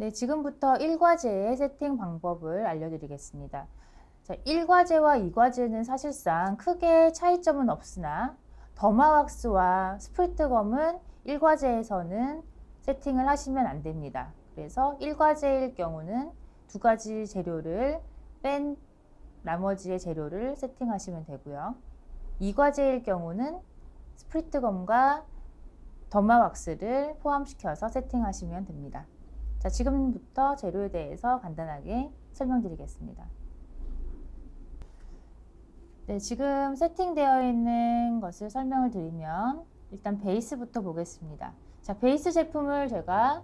네, 지금부터 1과제의 세팅 방법을 알려드리겠습니다. 자, 1과제와 2과제는 사실상 크게 차이점은 없으나 더마왁스와 스프리트검은 1과제에서는 세팅을 하시면 안 됩니다. 그래서 1과제일 경우는 두 가지 재료를 뺀 나머지의 재료를 세팅하시면 되고요. 2과제일 경우는 스프리트검과 더마왁스를 포함시켜서 세팅하시면 됩니다. 자, 지금부터 재료에 대해서 간단하게 설명드리겠습니다. 네, 지금 세팅되어 있는 것을 설명을 드리면 일단 베이스부터 보겠습니다. 자, 베이스 제품을 제가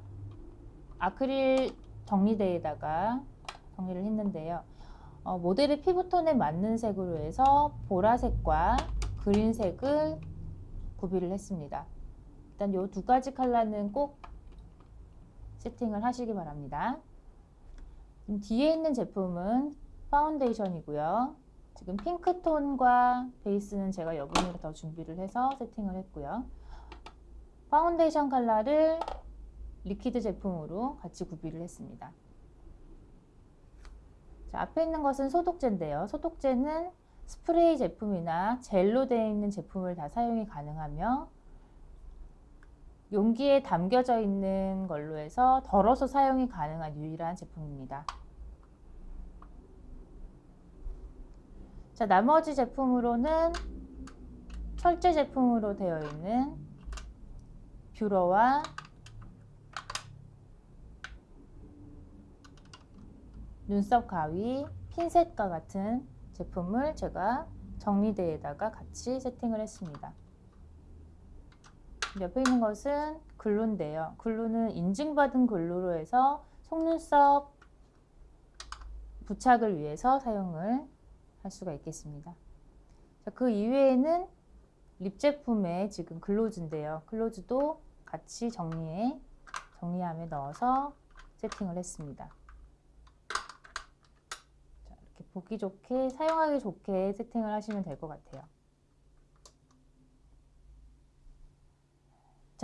아크릴 정리대에다가 정리를 했는데요. 어, 모델의 피부톤에 맞는 색으로 해서 보라색과 그린색을 구비를 했습니다. 일단 이 두 가지 컬러는 꼭 세팅을 하시기 바랍니다. 뒤에 있는 제품은 파운데이션이고요. 지금 핑크톤과 베이스는 제가 여분으로 더 준비를 해서 세팅을 했고요. 파운데이션 컬러를 liquid 제품으로 같이 구비를 했습니다. 자, 앞에 있는 것은 소독제인데요. 소독제는 스프레이 제품이나 젤로 되어 있는 제품을 다 사용이 가능하며 용기에 담겨져 있는 걸로 해서 덜어서 사용이 가능한 유일한 제품입니다. 자, 나머지 제품으로는 철제 제품으로 되어 있는 뷰러와 눈썹 가위, 핀셋과 같은 제품을 제가 정리대에다가 같이 세팅을 했습니다. 옆에 있는 것은 글루인데요. 글루는 인증받은 글루로 해서 속눈썹 부착을 위해서 사용을 할 수가 있겠습니다. 자, 그 이외에는 립 제품에 지금 글로즈인데요. 글로즈도 같이 정리해 정리함에 넣어서 세팅을 했습니다. 자, 이렇게 보기 좋게 사용하기 좋게 세팅을 하시면 될 것 같아요.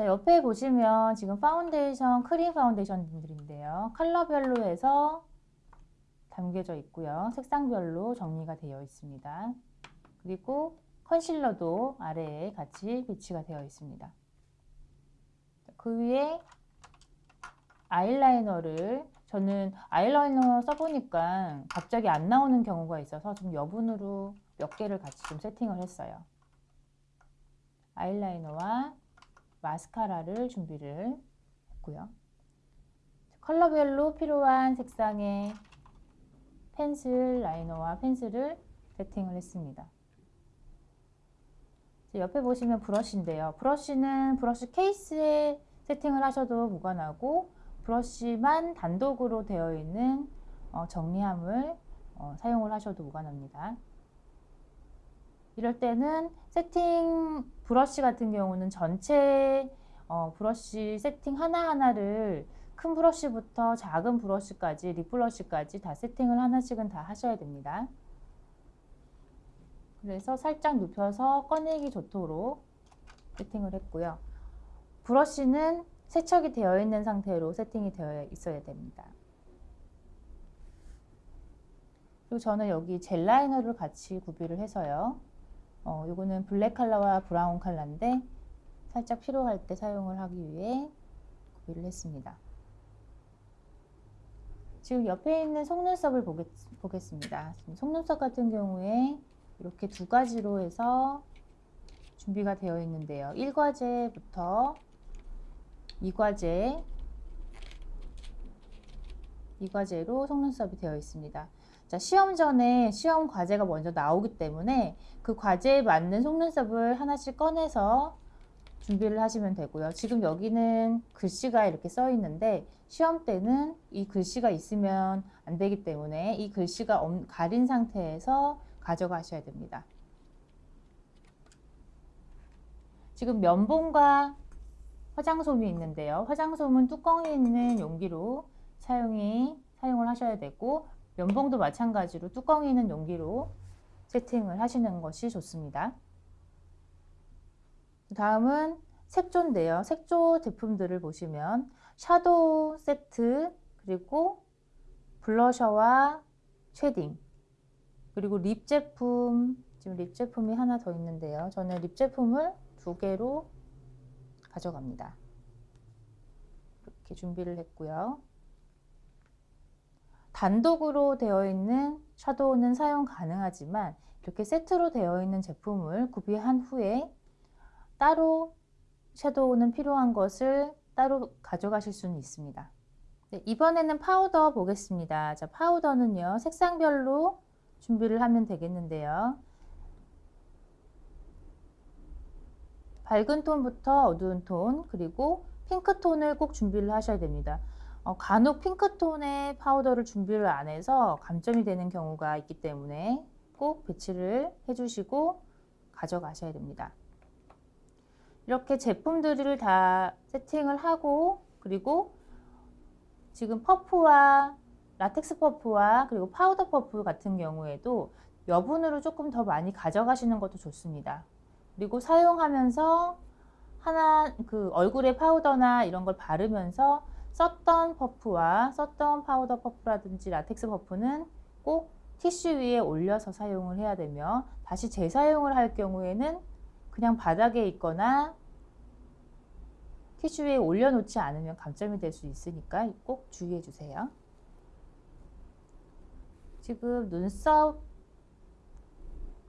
자, 옆에 보시면 지금 파운데이션, 크림 파운데이션들인데요. 컬러별로 해서 담겨져 있고요. 색상별로 정리가 되어 있습니다. 그리고 컨실러도 아래에 같이 배치가 되어 있습니다. 그 위에 아이라이너를 저는 아이라이너 써보니까 갑자기 안 나오는 경우가 있어서 좀 여분으로 몇 개를 같이 좀 세팅을 했어요. 아이라이너와 마스카라를 준비를 했고요. 컬러별로 필요한 색상의 펜슬 라이너와 펜슬을 세팅을 했습니다. 옆에 보시면 브러쉬인데요. 브러쉬는 브러쉬 케이스에 세팅을 하셔도 무관하고 브러쉬만 단독으로 되어 있는 어, 정리함을 어, 사용을 하셔도 무관합니다. 이럴 때는 세팅 브러쉬 같은 경우는 전체 어, 브러쉬 세팅 하나하나를 큰 브러쉬부터 작은 브러쉬까지 립 브러쉬까지 다 세팅을 하나씩은 다 하셔야 됩니다. 그래서 살짝 눕혀서 꺼내기 좋도록 세팅을 했고요. 브러쉬는 세척이 되어 있는 상태로 세팅이 되어 있어야 됩니다. 그리고 저는 여기 젤 라이너를 같이 구비를 해서요. 어, 이거는 블랙 컬러와 브라운 컬러인데 살짝 필요할 때 사용을 하기 위해 구비를 했습니다. 지금 옆에 있는 속눈썹을 보겠, 보겠습니다. 속눈썹 같은 경우에 이렇게 두 가지로 해서 준비가 되어 있는데요. 1과제부터 2과제 2과제로 속눈썹이 되어 있습니다. 자, 시험 전에 시험 과제가 먼저 나오기 때문에 그 과제에 맞는 속눈썹을 하나씩 꺼내서 준비를 하시면 되고요. 지금 여기는 글씨가 이렇게 써 있는데 시험 때는 이 글씨가 있으면 안 되기 때문에 이 글씨가 가린 상태에서 가져가셔야 됩니다. 지금 면봉과 화장솜이 있는데요. 화장솜은 뚜껑이 있는 용기로 사용이 사용을 하셔야 되고 면봉도 마찬가지로 뚜껑이 있는 용기로 세팅을 하시는 것이 좋습니다. 다음은 색조인데요. 색조 제품들을 보시면 샤도우 세트, 그리고 블러셔와 쉐딩 그리고 립 제품 지금 립 제품이 하나 더 있는데요. 저는 립 제품을 두 개로 가져갑니다. 이렇게 준비를 했고요. 단독으로 되어 있는 샤도우는 사용 가능하지만 이렇게 세트로 되어 있는 제품을 구비한 후에 따로 섀도우는 필요한 것을 따로 가져가실 수는 있습니다. 네, 이번에는 파우더 보겠습니다. 자, 파우더는요, 색상별로 준비를 하면 되겠는데요. 밝은 톤부터 어두운 톤, 그리고 핑크톤을 꼭 준비를 하셔야 됩니다. 어, 간혹 핑크톤의 파우더를 준비를 안 해서 감점이 되는 경우가 있기 때문에 꼭 배치를 해주시고 가져가셔야 됩니다. 이렇게 제품들을 다 세팅을 하고 그리고 지금 퍼프와 라텍스 퍼프와 그리고 파우더 퍼프 같은 경우에도 여분으로 조금 더 많이 가져가시는 것도 좋습니다. 그리고 사용하면서 하나 그 얼굴에 파우더나 이런 걸 바르면서 썼던 퍼프와 썼던 파우더 퍼프라든지 라텍스 퍼프는 꼭 티슈 위에 올려서 사용을 해야 되며 다시 재사용을 할 경우에는 그냥 바닥에 있거나 티슈 위에 올려놓지 않으면 감점이 될 수 있으니까 꼭 주의해 주세요. 지금 눈썹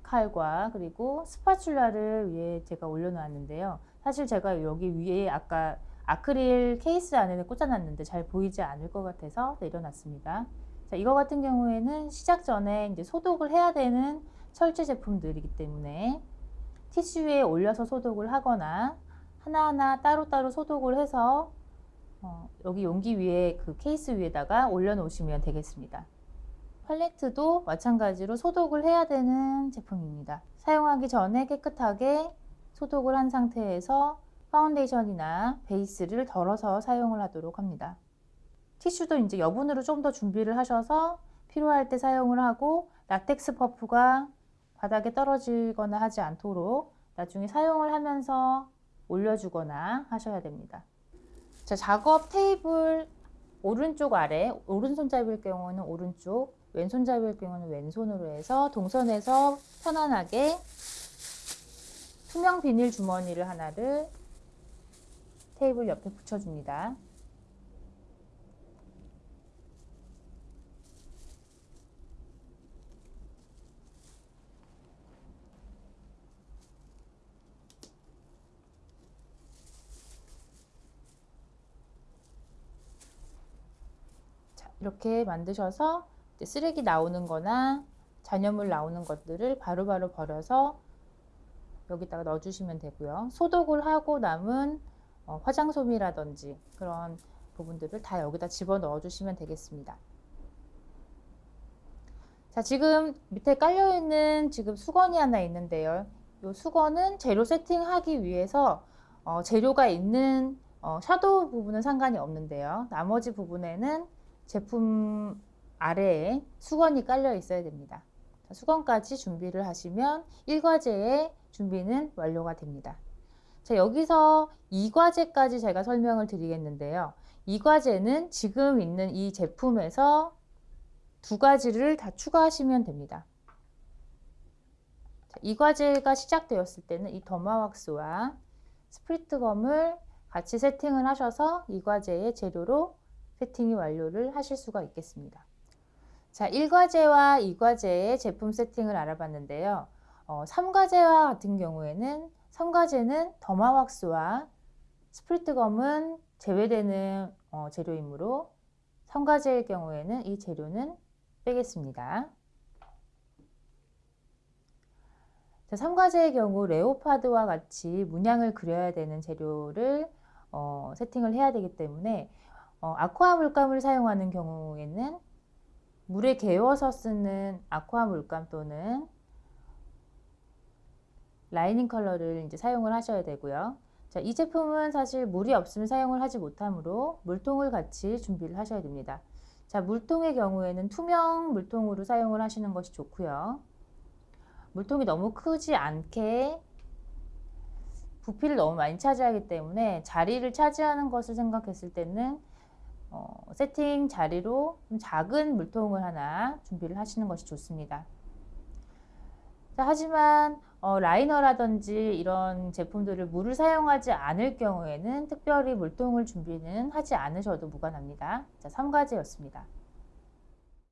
칼과 그리고 스파츌라를 위에 제가 올려놨는데요. 사실 제가 여기 위에 아까 아크릴 케이스 안에 꽂아놨는데 잘 보이지 않을 것 같아서 내려놨습니다. 자, 이거 같은 경우에는 시작 전에 이제 소독을 해야 되는 철제 제품들이기 때문에 티슈에 올려서 소독을 하거나 하나하나 따로따로 소독을 해서 어, 여기 용기 위에 그 케이스 위에다가 올려놓으시면 되겠습니다. 팔레트도 마찬가지로 소독을 해야 되는 제품입니다. 사용하기 전에 깨끗하게 소독을 한 상태에서 파운데이션이나 베이스를 덜어서 사용을 하도록 합니다. 티슈도 이제 여분으로 좀 더 준비를 하셔서 필요할 때 사용을 하고 라텍스 퍼프가 바닥에 떨어지거나 하지 않도록 나중에 사용을 하면서 올려주거나 하셔야 됩니다. 자, 작업 테이블 오른쪽 아래 오른손잡이일 경우는 오른쪽 왼손잡이일 경우는 왼손으로 해서 동선에서 편안하게 투명 비닐 주머니를 하나를 테이블 옆에 붙여줍니다. 이렇게 만드셔서 쓰레기 나오는 거나 잔여물 나오는 것들을 바로바로 바로 버려서 여기다가 넣어주시면 되고요. 소독을 하고 남은 어, 화장솜이라든지 그런 부분들을 다 여기다 집어 넣어 주시면 되겠습니다. 자 지금 밑에 깔려 있는 지금 수건이 하나 있는데요. 이 수건은 재료 세팅하기 위해서 어, 재료가 있는 어, 샤도우 부분은 상관이 없는데요. 나머지 부분에는 제품 아래에 수건이 깔려 있어야 됩니다. 수건까지 준비를 하시면 1과제의 준비는 완료가 됩니다. 자, 여기서 2과제까지 제가 설명을 드리겠는데요. 2과제는 지금 있는 이 제품에서 두 가지를 다 추가하시면 됩니다. 자, 이 과제가 시작되었을 때는 이 더마왁스와 스프리트 검을 같이 세팅을 하셔서 이 과제의 재료로 세팅이 완료를 하실 수가 있겠습니다. 자, 1과제와 2과제의 제품 세팅을 알아봤는데요. 어, 3과제와 같은 경우에는 3과제는 더마왁스와 스프리트검은 제외되는 어, 재료이므로 3과제의 경우에는 이 재료는 빼겠습니다. 자, 3과제의 경우 레오파드와 같이 문양을 그려야 되는 재료를 어, 세팅을 해야 되기 때문에 어, 아쿠아 물감을 사용하는 경우에는 물에 개워서 쓰는 아쿠아 물감 또는 lining color를 이제 사용을 하셔야 되고요. 자, 이 제품은 사실 물이 없으면 사용을 하지 못하므로 물통을 같이 준비를 하셔야 됩니다. 자, 물통의 경우에는 투명 물통으로 사용을 하시는 것이 좋고요. 물통이 너무 크지 않게 부피를 너무 많이 차지하기 때문에 자리를 차지하는 것을 생각했을 때는 어, 세팅 자리로 좀 작은 물통을 하나 준비를 하시는 것이 좋습니다. 자, 하지만 어, 라이너라든지 이런 제품들을 물을 사용하지 않을 경우에는 특별히 물통을 준비는 하지 않으셔도 무관합니다. 자, 3가지였습니다.